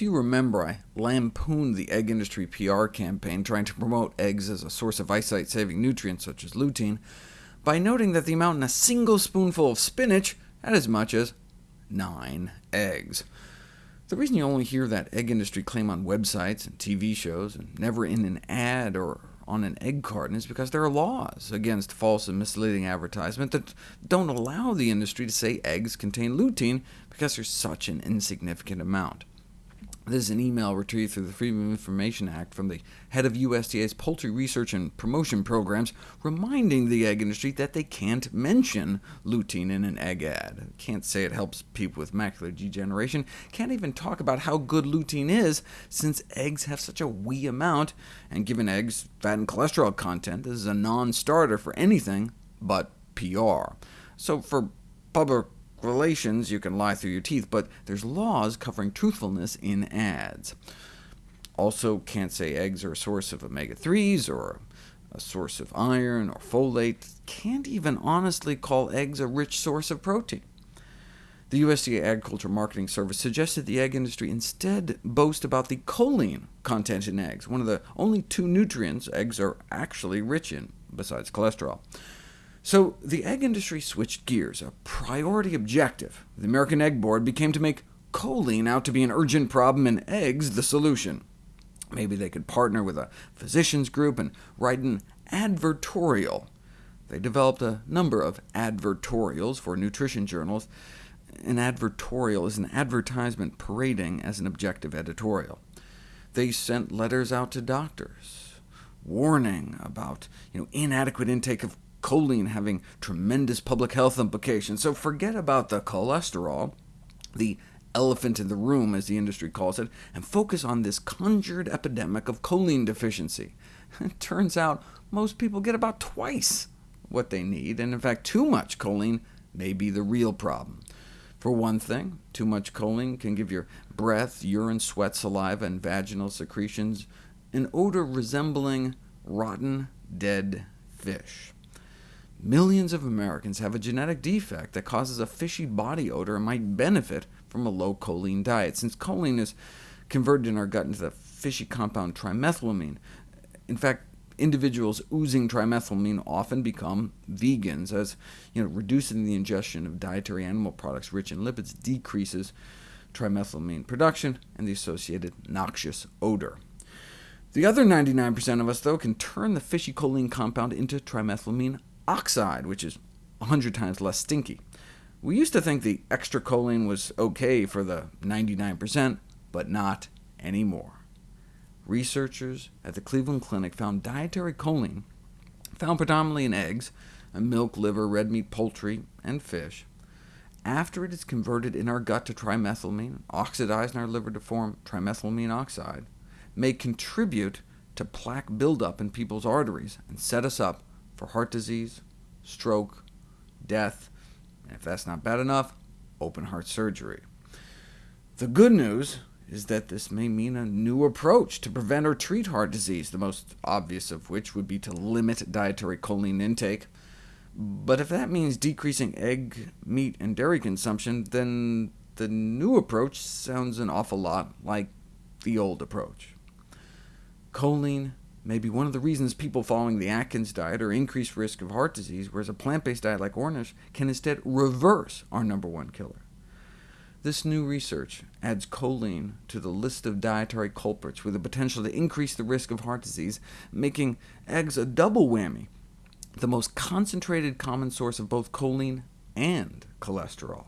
If you remember, I lampooned the egg industry PR campaign trying to promote eggs as a source of eyesight-saving nutrients such as lutein, by noting that the amount in a single spoonful of spinach had as much as nine eggs. The reason you only hear that egg industry claim on websites and TV shows, and never in an ad or on an egg carton, is because there are laws against false and misleading advertisement that don't allow the industry to say eggs contain lutein because there's such an insignificant amount. This is an email retrieved through the Freedom of Information Act from the head of USDA's Poultry Research and Promotion Programs, reminding the egg industry that they can't mention lutein in an egg ad. Can't say it helps people with macular degeneration, can't even talk about how good lutein is, since eggs have such a wee amount, and given eggs' fat and cholesterol content, this is a non-starter for anything but PR. So for public relations, you can lie through your teeth, but there's laws covering truthfulness in ads. Also can't say eggs are a source of omega-3s, or a source of iron or folate. Can't even honestly call eggs a rich source of protein. The USDA Agriculture Marketing Service suggested the egg industry instead boast about the choline content in eggs, one of the only two nutrients eggs are actually rich in, besides cholesterol. So the egg industry switched gears. A priority objective the American Egg Board became to make choline out to be an urgent problem and eggs the solution. Maybe they could partner with a physicians group and write an advertorial. They developed a number of advertorials for nutrition journals. An advertorial is an advertisement parading as an objective editorial. They sent letters out to doctors, warning about you know, inadequate intake of choline having tremendous public health implications, so forget about the cholesterol, the elephant in the room, as the industry calls it, and focus on this conjured epidemic of choline deficiency. It turns out most people get about twice what they need, and in fact too much choline may be the real problem. For one thing, too much choline can give your breath, urine, sweat, saliva, and vaginal secretions an odor resembling rotten, dead fish. Millions of Americans have a genetic defect that causes a fishy body odor and might benefit from a low choline diet, since choline is converted in our gut into the fishy compound trimethylamine. In fact, individuals oozing trimethylamine often become vegans, as you know, reducing the ingestion of dietary animal products rich in lipids decreases trimethylamine production and the associated noxious odor. The other 99% of us, though, can turn the fishy choline compound into trimethylamine oxide, which is 100 times less stinky. We used to think the extra choline was OK for the 99%, but not anymore. Researchers at the Cleveland Clinic found dietary choline, found predominantly in eggs, milk, liver, red meat, poultry, and fish, after it is converted in our gut to trimethylamine, oxidized in our liver to form trimethylamine oxide, may contribute to plaque buildup in people's arteries and set us up for heart disease, stroke, death, and if that's not bad enough, open heart surgery. The good news is that this may mean a new approach to prevent or treat heart disease, the most obvious of which would be to limit dietary choline intake. But if that means decreasing egg, meat, and dairy consumption, then the new approach sounds an awful lot like the old approach. Choline may be one of the reasons people following the Atkins diet are increased risk of heart disease, whereas a plant-based diet like Ornish can instead reverse our number one killer. This new research adds choline to the list of dietary culprits with the potential to increase the risk of heart disease, making eggs a double whammy, the most concentrated common source of both choline and cholesterol.